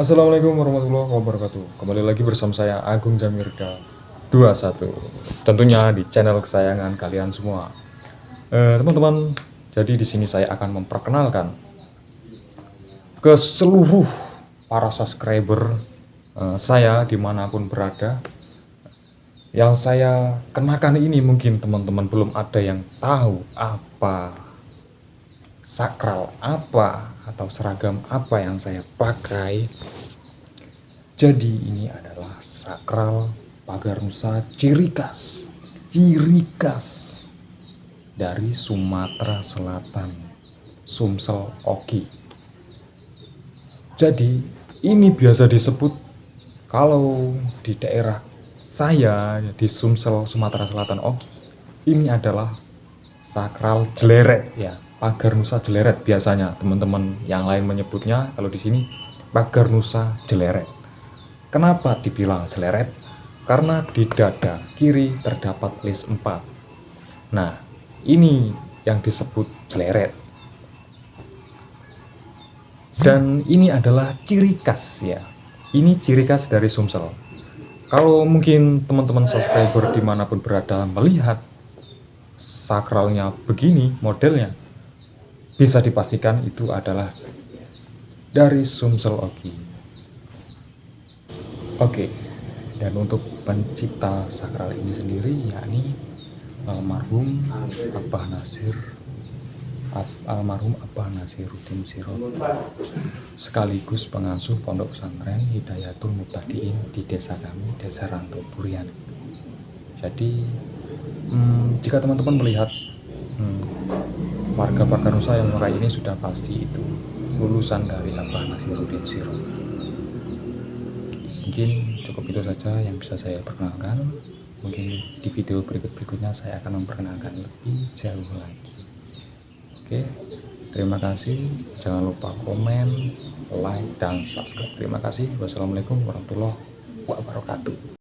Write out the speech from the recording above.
Assalamualaikum warahmatullahi wabarakatuh. Kembali lagi bersama saya Agung Jamirda 21 Tentunya di channel kesayangan kalian semua. Eh, Teman-teman, jadi di sini saya akan memperkenalkan Ke seluruh para subscriber eh, saya di mana pun berada. Yang saya kenakan ini mungkin teman-teman belum ada yang tahu apa sakral apa atau seragam apa yang saya pakai. Jadi ini adalah sakral pagar nusa ciri khas, ciri khas dari Sumatera Selatan, Sumsel Oki. Jadi ini biasa disebut kalau di daerah saya di Sumsel Sumatera Selatan Oki, ini adalah sakral jeleret ya pagar nusa jeleret biasanya. Teman-teman yang lain menyebutnya kalau di sini pagar nusa jeleret. Kenapa dibilang jeleret? Karena di dada kiri terdapat list 4 nah ini yang disebut jeleret. Dan ini adalah ciri khas ya. Ini ciri khas dari Sumsel. Kalau mungkin teman-teman subscriber di mana pun berada melihat sakralnya begini modelnya bisa dipastikan itu adalah dari Sumsel Oki. Oke, dan untuk pencipta sakral ini sendiri yakni almarhum Abah Nasir almarhum Abah Nasiruddin Sirot sekaligus pengasuh pondok pesantren Hidayatul Mubtadiin di desa kami, Desa Ranto Durian. Jadi, hmm, jika teman-teman melihat hmm, warga Pakar Nusa yang memakai ini sudah pasti itu lulusan dari Abah Nasiruddin Siro mungkin cukup itu saja yang bisa saya perkenalkan. Mungkin di video berikut-berikutnya saya akan memperkenalkan lebih jauh lagi. Oke terima kasih. Jangan lupa komen like dan subscribe. Terima kasih. Wassalamualaikum warahmatullahi wabarakatuh